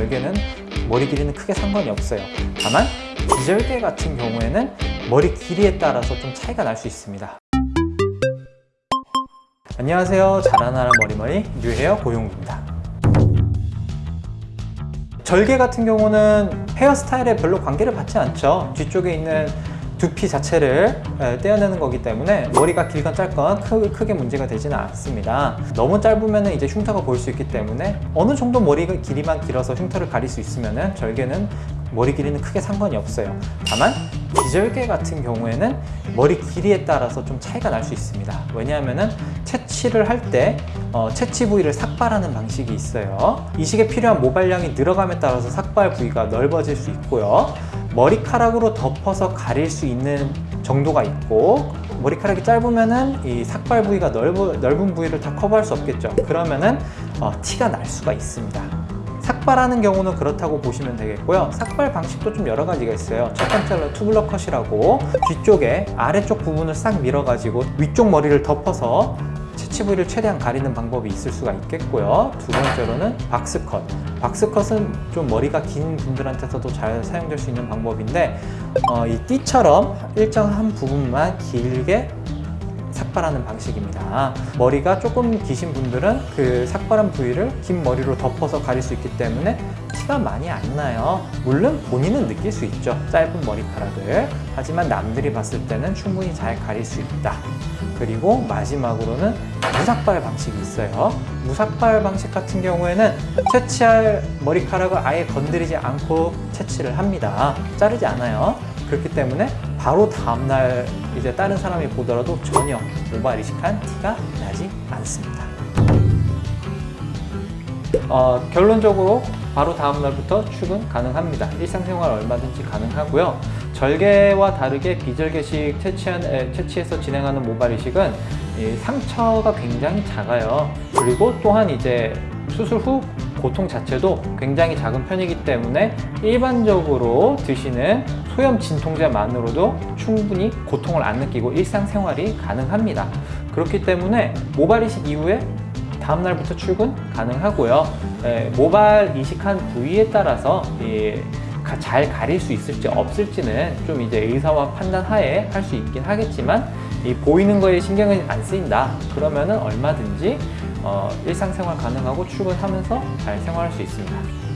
절개는 머리 길이는 크게 상관이 없어요. 다만 비절개 같은 경우에는 머리 길이에 따라서 좀 차이가 날 수 있습니다. 안녕하세요. 자라나라 머리머리 뉴헤어 고용입니다. 절개 같은 경우는 헤어스타일에 별로 관계를 받지 않죠. 뒤쪽에 있는 두피 자체를 예, 떼어내는 거기 때문에 머리가 길건 짧건 크, 크게 문제가 되지는 않습니다. 너무 짧으면 이제 흉터가 보일 수 있기 때문에 어느 정도 머리 길이만 길어서 흉터를 가릴 수 있으면 절개는 머리 길이는 크게 상관이 없어요. 다만 비절개 같은 경우에는 머리 길이에 따라서 좀 차이가 날 수 있습니다. 왜냐하면 채취를 할때 어, 채취 부위를 삭발하는 방식이 있어요. 이식에 필요한 모발량이 늘어감에 따라서 삭발 부위가 넓어질 수 있고요 머리카락으로 덮어서 가릴 수 있는 정도가 있고 머리카락이 짧으면은 이 삭발 부위가 넓은, 넓은 부위를 다 커버할 수 없겠죠. 그러면은 어, 티가 날 수가 있습니다. 삭발하는 경우는 그렇다고 보시면 되겠고요. 삭발 방식도 좀 여러 가지가 있어요. 첫 번째로 투블러 컷이라고 뒤쪽에 아래쪽 부분을 싹 밀어 가지고 위쪽 머리를 덮어서 채취 부위를 최대한 가리는 방법이 있을 수가 있겠고요. 두 번째로는 박스컷. 박스컷은 좀 머리가 긴 분들한테서도 잘 사용될 수 있는 방법인데 어, 이 띠처럼 일정한 부분만 길게 삭발하는 방식입니다. 머리가 조금 기신 분들은 그 삭발한 부위를 긴 머리로 덮어서 가릴 수 있기 때문에 티가 많이 안 나요. 물론 본인은 느낄 수 있죠. 짧은 머리카락을. 하지만 남들이 봤을 때는 충분히 잘 가릴 수 있다. 그리고 마지막으로는 무삭발 방식이 있어요. 무삭발 방식 같은 경우에는 채취할 머리카락을 아예 건드리지 않고 채취를 합니다. 자르지 않아요. 그렇기 때문에 바로 다음날 이제 다른 사람이 보더라도 전혀 모발 이식한 티가 나지 않습니다 어, 결론적으로 바로 다음날부터 출근 가능합니다. 일상생활 얼마든지 가능하고요. 절개와 다르게 비절개식 채취한, 에, 채취해서 진행하는 모발 이식은 상처가 굉장히 작아요. 그리고 또한 이제 수술 후 고통 자체도 굉장히 작은 편이기 때문에 일반적으로 드시는 소염 진통제만으로도 충분히 고통을 안 느끼고 일상생활이 가능합니다. 그렇기 때문에 모발 이식 이후에 다음날부터 출근 가능하고요. 에, 모발 이식한 부위에 따라서 예, 잘 가릴 수 있을지 없을지는 좀 이제 의사와 판단 하에 할 수 있긴 하겠지만 이 보이는 거에 신경을 안 쓰인다. 그러면은 얼마든지 어, 일상생활 가능하고 출근하면서 잘 생활할 수 있습니다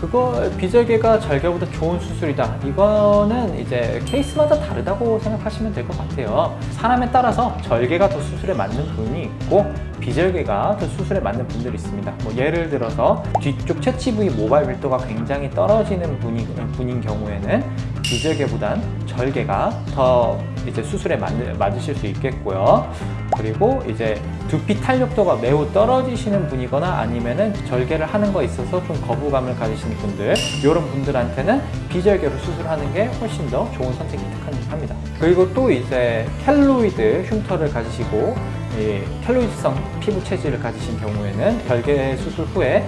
그거 비절개가 절개보다 좋은 수술이다. 이거는 이제 케이스마다 다르다고 생각하시면 될 것 같아요. 사람에 따라서 절개가 더 수술에 맞는 분이 있고 비절개가 더 수술에 맞는 분들이 있습니다. 뭐 예를 들어서 뒤쪽 채취 부위 모발 밀도가 굉장히 떨어지는 분이, 분인 경우에는 비절개보단 절개가 더 이제 수술에 맞, 맞으실 수 있겠고요 그리고 이제 두피 탄력도가 매우 떨어지시는 분이거나 아니면은 절개를 하는 거 있어서 좀 거부감을 가지시는 분들 이런 분들한테는 비절개로 수술하는 게 훨씬 더 좋은 선택이 합니다. 그리고 또 이제 켈로이드 흉터를 가지시고 이 켈로이드성 피부 체질을 가지신 경우에는 별개 수술 후에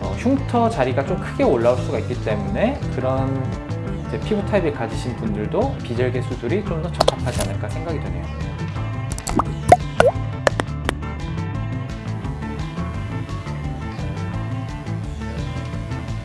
어, 흉터 자리가 좀 크게 올라올 수가 있기 때문에 그런 피부 타입을 가지신 분들도 비절개 수술이 좀 더 적합하지 않을까 생각이 드네요